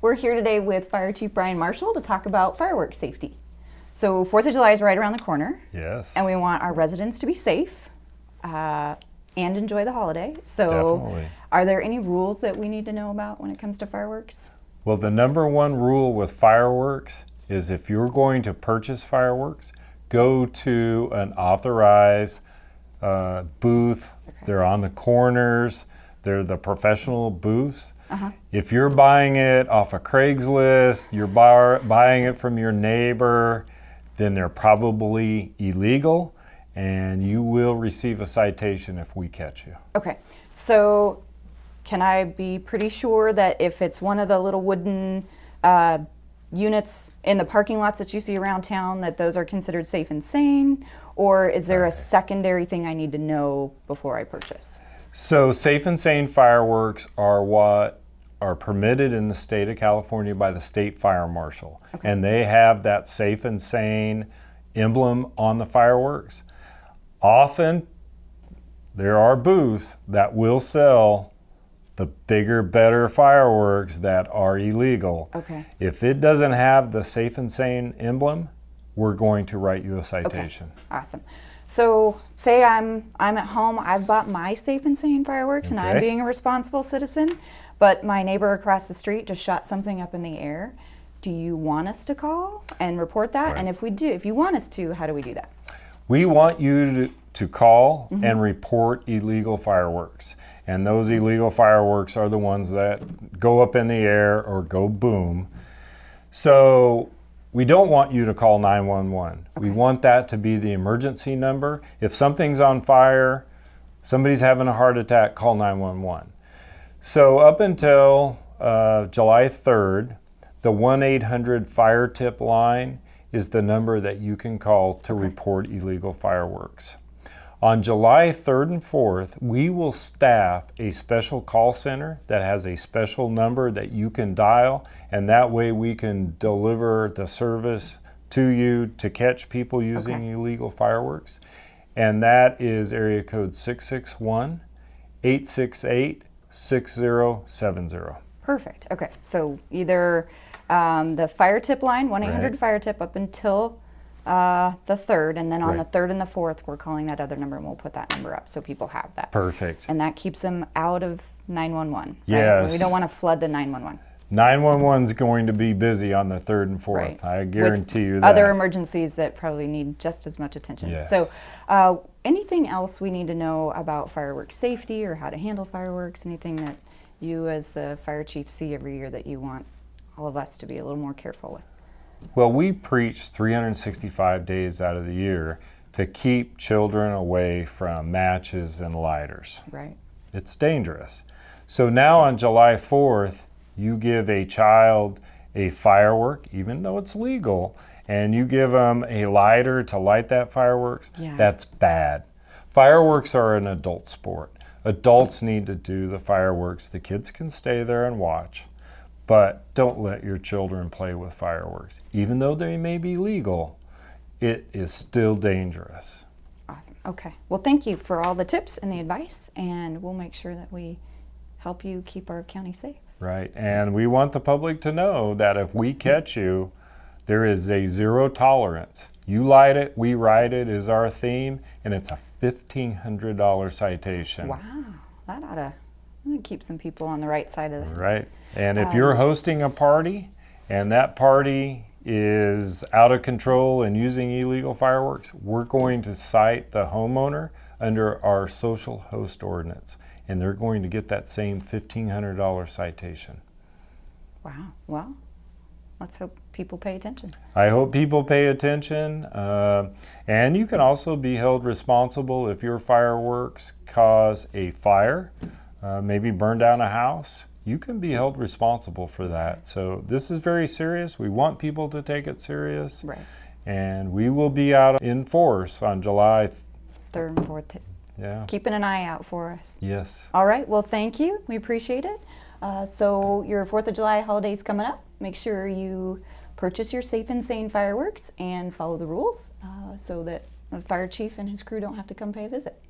We're here today with Fire Chief Brian Marshall to talk about fireworks safety. So 4th of July is right around the corner. Yes. And we want our residents to be safe uh, and enjoy the holiday. So Definitely. are there any rules that we need to know about when it comes to fireworks? Well, the number one rule with fireworks is if you're going to purchase fireworks, go to an authorized uh, booth. They're on the corners. They're the professional booths. Uh-huh. If you're buying it off of Craigslist, you're bar- buying it from your neighbor, then they're probably illegal and you will receive a citation if we catch you. Okay, so can I be pretty sure that if it's one of the little wooden uh, units in the parking lots that you see around town, that those are considered safe and sane? Or is there a secondary thing I need to know before I purchase? So, safe and sane fireworks are what are permitted in the state of California by the state fire marshal. And they have that safe and sane emblem on the fireworks. Often, there are booths that will sell the bigger, better fireworks that are illegal. Okay. If it doesn't have the safe and sane emblem, we're going to write you a citation. Okay. Awesome. So say I'm I'm at home, I've bought my safe and sane fireworks and I'm being a responsible citizen, but my neighbor across the street just shot something up in the air. Do you want us to call and report that? And if we do, if you want us to, how do we do that? We want you to, to call Mm-hmm. and report illegal fireworks. And those illegal fireworks are the ones that go up in the air or go boom. So we don't want you to call 911. We want that to be the emergency number. If something's on fire, somebody's having a heart attack, call 911. So up until uh, July 3rd, the 1 800 fire tip line is the number that you can call to report illegal fireworks. On July 3rd and 4th, we will staff a special call center that has a special number that you can dial, and that way we can deliver the service to you to catch people using Okay. illegal fireworks. And that is area code 661 868 6070. Perfect. Okay. So either um, the fire tip line, 1 800 Right. fire tip, up until uh, the 3rd, and then on Right. the 3rd and the 4th, we're calling that other number and we'll put that number up so people have that. Perfect. And that keeps them out of 911. right? Yes. We don't want to flood the 911. 911 is going to be busy on the 3rd and 4th. Right. I With guarantee you that. Other emergencies that probably need just as much attention. Yes. So, uh, anything else we need to know about fireworks safety or how to handle fireworks? Anything that you, as the fire chief, see every year that you want all of us to be a little more careful with? Well, we preach 365 days out of the year to keep children away from matches and lighters. Right. It's dangerous. So now on July 4th, you give a child a firework, even though it's legal, and you give them a lighter to light that fireworks. Yeah. That's bad. Fireworks are an adult sport. Adults need to do the fireworks. The kids can stay there and watch, but don't let your children play with fireworks. Even though they may be legal, it is still dangerous. Awesome. Okay. Well, thank you for all the tips and the advice, and we'll make sure that we help you keep our county safe. Right. And we want the public to know that if we catch you, there is a zero tolerance. You light it, we ride it is our theme, and it's a $1,500 citation. Wow. That ought to, that to keep some people on the right side of the. Right. And if you're hosting a party and that party is out of control and using illegal fireworks, we're going to cite the homeowner under our social host ordinance. And they're going to get that same $1,500 citation. Wow. Well, let's hope people pay attention. I hope people pay attention. Uh, and you can also be held responsible if your fireworks cause a fire, uh, maybe burn down a house. You can be held responsible for that. So this is very serious. We want people to take it serious. Right. And we will be out in force on July. Third and fourth. Yeah. keeping an eye out for us. Yes. All right. Well, thank you. We appreciate it. Uh, so your Fourth of July holiday is coming up. Make sure you purchase your safe and sane fireworks and follow the rules uh, so that the fire chief and his crew don't have to come pay a visit.